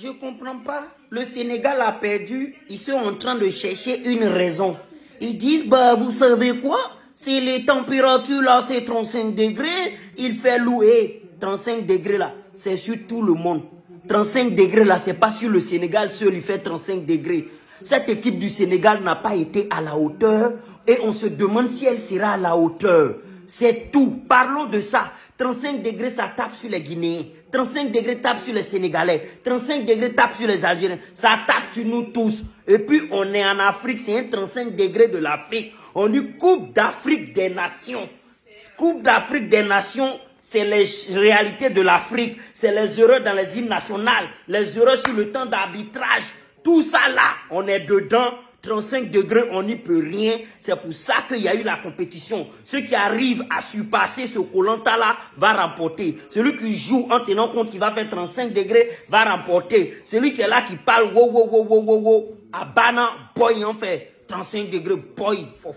Je comprends pas. Le Sénégal a perdu. Ils sont en train de chercher une raison. Ils disent, bah, vous savez quoi? C'est les températures là, c'est 35 degrés. Il fait louer 35 degrés là. C'est sur tout le monde. 35 degrés là, c'est pas sur le Sénégal seul, il fait 35 degrés. Cette équipe du Sénégal n'a pas été à la hauteur et on se demande si elle sera à la hauteur. C'est tout. Parlons de ça. 35 degrés, ça tape sur les Guinéens. 35 degrés tape sur les Sénégalais. 35 degrés tape sur les Algériens. Ça tape sur nous tous. Et puis, on est en Afrique. C'est un 35 degrés de l'Afrique. On dit Coupe d'Afrique des Nations. Coupe d'Afrique des Nations, c'est les réalités de l'Afrique. C'est les erreurs dans les hymnes nationales. Les erreurs sur le temps d'arbitrage. Tout ça là, on est dedans. 35 degrés, on n'y peut rien. C'est pour ça qu'il y a eu la compétition. Ceux qui arrivent à surpasser ce colanta-là va remporter. Celui qui joue en tenant compte qu'il va faire 35 degrés va remporter. Celui qui est là qui parle wow wow wow wow wow wow à Bana, boy en fait 35 degrés, boy, fof.